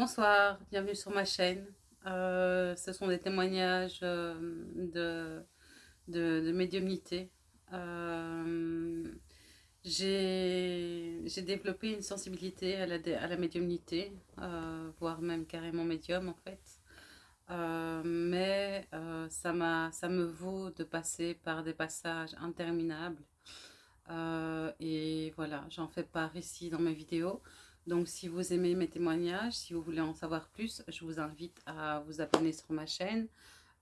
Bonsoir, bienvenue sur ma chaîne. Euh, ce sont des témoignages euh, de, médiumnité. Euh, J'ai développé une sensibilité à la, médiumnité, voire même carrément médium en fait. Mais ça me vaut de passer par des passages interminables. et voilà, j'en fais part ici dans mes vidéos. Donc si vous aimez mes témoignages, si vous voulez en savoir plus, je vous invite à vous abonner sur ma chaîne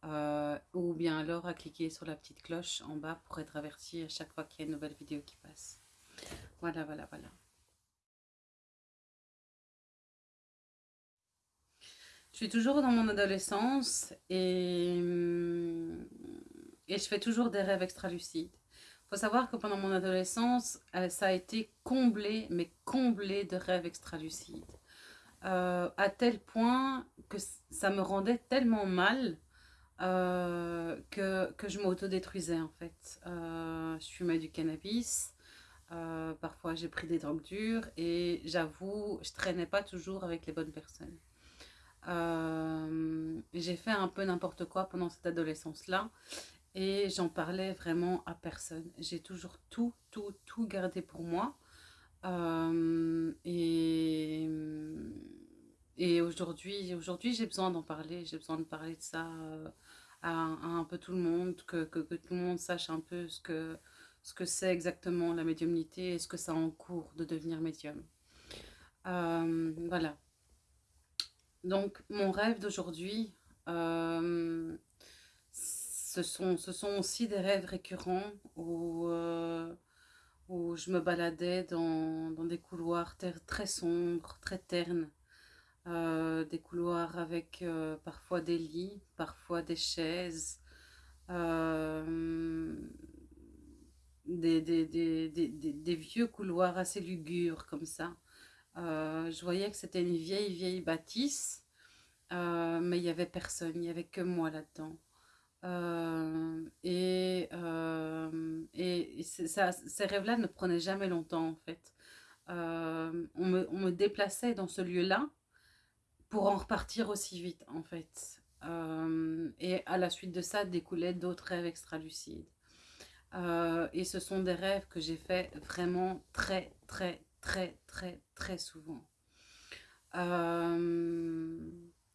euh, ou bien alors à cliquer sur la petite cloche en bas pour être averti à chaque fois qu'il y a une nouvelle vidéo qui passe. Voilà, voilà, voilà. Je suis toujours dans mon adolescence et, et je fais toujours des rêves extra-lucides faut savoir que pendant mon adolescence, euh, ça a été comblé, mais comblé de rêves extra-lucides. Euh, à tel point que ça me rendait tellement mal euh, que, que, je m'autodétruisais en fait. Euh, je fumais du cannabis, parfois j'ai pris des drogues dures et j'avoue, je traînais pas toujours avec les bonnes personnes. J'ai fait un peu n'importe quoi pendant cette adolescence-là et j'en parlais vraiment à personne. J'ai toujours tout, tout, tout gardé pour moi. Euh, et et aujourd'hui, aujourd'hui j'ai besoin d'en parler. J'ai besoin de parler de ça euh, à, un peu tout le monde, que, que, tout le monde sache un peu ce que ce que c'est exactement la médiumnité et ce que ça en cours de devenir médium. Euh, voilà. Donc, mon rêve d'aujourd'hui, ce sont, ce sont aussi des rêves récurrents où, euh, où je me baladais dans, dans des couloirs très sombres, très ternes. Euh, des couloirs avec euh, parfois des lits, parfois des chaises, des, des, des, des, vieux couloirs assez lugubres comme ça. Je voyais que c'était une vieille, vieille bâtisse, mais il n'y avait personne, il n'y avait que moi là-dedans. Euh, et, euh, et ça, ces rêves-là ne prenaient jamais longtemps en fait. Euh, on, me, on, me, déplaçait dans ce lieu-là pour en repartir aussi vite en fait. et à la suite de ça découlaient d'autres rêves extra-lucides. et ce sont des rêves que j'ai fait vraiment très très très très très souvent.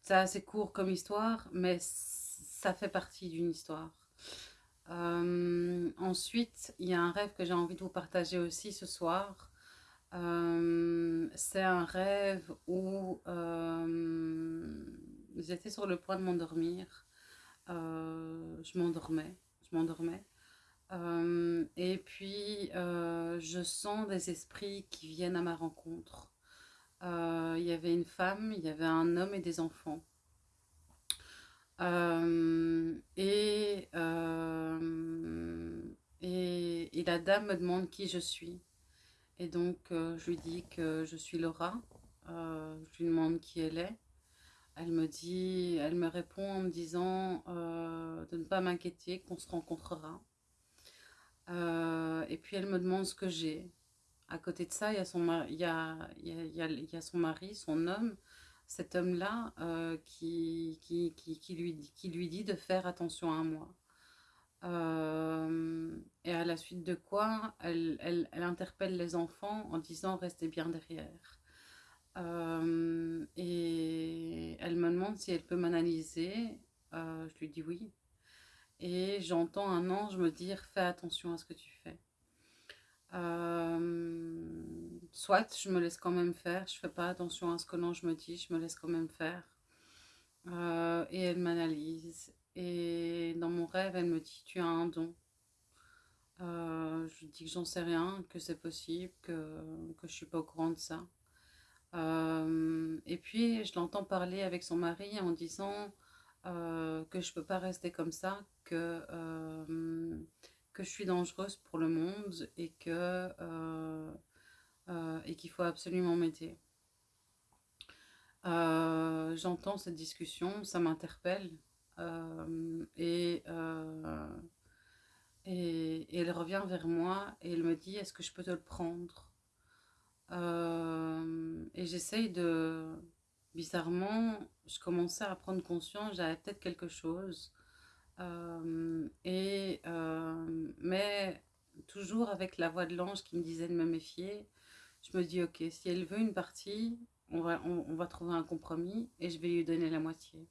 c'est assez court comme histoire, mais ça fait partie d'une histoire. Euh, ensuite, il y a un rêve que j'ai envie de vous partager aussi ce soir. Euh, c'est un rêve où euh, j'étais sur le point de m'endormir. Je m'endormais, je m'endormais. Et puis, je sens des esprits qui viennent à ma rencontre. Il y avait une femme, il y avait un homme et des enfants. Euh, et, euh, et, et, la dame me demande qui je suis. Et donc, euh, je lui dis que je suis Laura. Je lui demande qui elle est. Elle me dit, elle me répond en me disant de ne pas m'inquiéter, qu'on se rencontrera. et puis, elle me demande ce que j'ai. À côté de ça, il y a y a, y a, il y a son, mari son homme, cet homme-là euh, qui, qui, qui, qui, lui, qui lui dit de faire attention à moi. Euh, et à la suite de quoi, elle, elle, elle, interpelle les enfants en disant restez bien derrière. Euh, et elle me demande si elle peut m'analyser. Je lui dis oui. Et j'entends un ange me dire fais attention à ce que tu fais. Soit je me laisse quand même faire, je fais pas attention à ce que l'ange me dit, je me laisse quand même faire. Euh, et elle m'analyse. Et dans mon rêve, elle me dit Tu as un don. Euh, je dis que j'en sais rien, que c'est possible, que, que je suis pas au courant de ça. Euh, et puis, je l'entends parler avec son mari en disant que je peux pas rester comme ça, que que je suis dangereuse pour le monde et que euh, et qu'il faut absolument m'aider. Euh, J'entends cette discussion, ça m'interpelle euh, et, et, elle revient vers moi et elle me dit est-ce que je peux te le prendre? Et j'essaye de, bizarrement, je commençais à prendre conscience, j'avais peut-être quelque chose. Et, mais toujours avec la voix de l'ange qui me disait de me méfier, je me dis, ok, si elle veut une partie, on va, on, va trouver un compromis et je vais lui donner la moitié.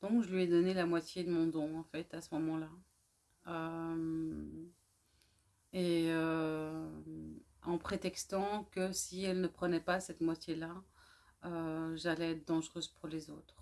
Donc, je lui ai donné la moitié de mon don, en fait, à ce moment-là. Euh, et en prétextant que si elle ne prenait pas cette moitié-là, j'allais être dangereuse pour les autres.